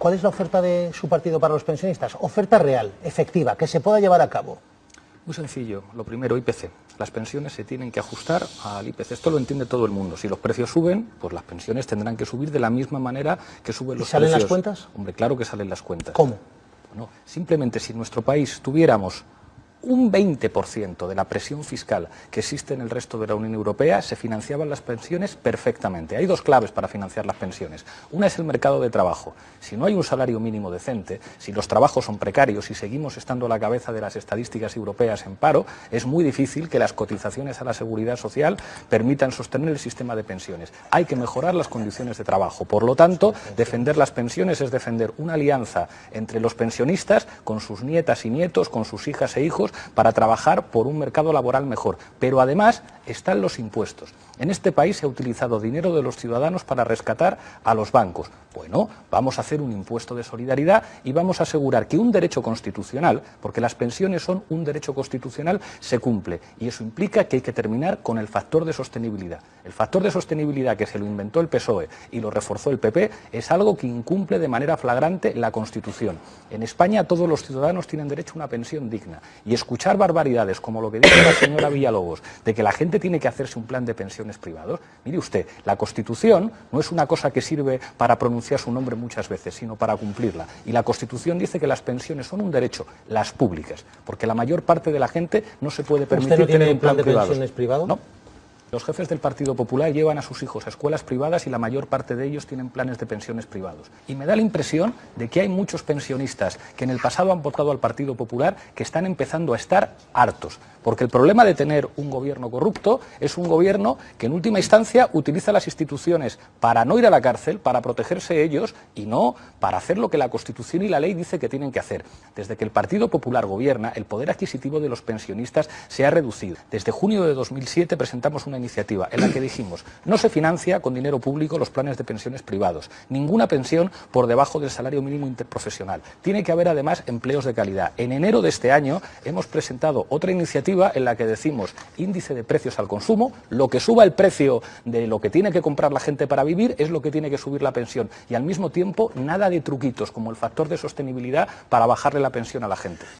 ¿cuál es la oferta de su partido para los pensionistas? Oferta real, efectiva, que se pueda llevar a cabo. Muy sencillo. Lo primero, IPC. Las pensiones se tienen que ajustar al IPC. Esto lo entiende todo el mundo. Si los precios suben, pues las pensiones tendrán que subir de la misma manera que suben los ¿Y salen precios. las cuentas? Hombre, claro que salen las cuentas. ¿Cómo? Bueno, simplemente si en nuestro país tuviéramos un 20% de la presión fiscal que existe en el resto de la Unión Europea se financiaban las pensiones perfectamente. Hay dos claves para financiar las pensiones. Una es el mercado de trabajo. Si no hay un salario mínimo decente, si los trabajos son precarios y seguimos estando a la cabeza de las estadísticas europeas en paro, es muy difícil que las cotizaciones a la seguridad social permitan sostener el sistema de pensiones. Hay que mejorar las condiciones de trabajo. Por lo tanto, defender las pensiones es defender una alianza entre los pensionistas con sus nietas y nietos, con sus hijas e hijos, para trabajar por un mercado laboral mejor. Pero además están los impuestos. En este país se ha utilizado dinero de los ciudadanos para rescatar a los bancos. Bueno, vamos a hacer un impuesto de solidaridad y vamos a asegurar que un derecho constitucional, porque las pensiones son un derecho constitucional, se cumple. Y eso implica que hay que terminar con el factor de sostenibilidad. El factor de sostenibilidad que se lo inventó el PSOE y lo reforzó el PP es algo que incumple de manera flagrante la Constitución. En España todos los ciudadanos tienen derecho a una pensión digna. Y escuchar barbaridades como lo que dice la señora Villalobos, de que la gente tiene que hacerse un plan de pensiones privados. Mire usted, la Constitución no es una cosa que sirve para pronunciar su nombre muchas veces, sino para cumplirla. Y la Constitución dice que las pensiones son un derecho, las públicas, porque la mayor parte de la gente no se puede permitir ¿Usted no tiene tener un plan de privados. pensiones privado? No. Los jefes del Partido Popular llevan a sus hijos a escuelas privadas y la mayor parte de ellos tienen planes de pensiones privados. Y me da la impresión de que hay muchos pensionistas que en el pasado han votado al Partido Popular que están empezando a estar hartos. Porque el problema de tener un gobierno corrupto es un gobierno que en última instancia utiliza las instituciones para no ir a la cárcel, para protegerse ellos y no para hacer lo que la Constitución y la ley dice que tienen que hacer. Desde que el Partido Popular gobierna, el poder adquisitivo de los pensionistas se ha reducido. Desde junio de 2007 presentamos una iniciativa en la que dijimos no se financia con dinero público los planes de pensiones privados, ninguna pensión por debajo del salario mínimo interprofesional. Tiene que haber además empleos de calidad. En enero de este año hemos presentado otra iniciativa en la que decimos índice de precios al consumo, lo que suba el precio de lo que tiene que comprar la gente para vivir es lo que tiene que subir la pensión y al mismo tiempo nada de truquitos como el factor de sostenibilidad para bajarle la pensión a la gente.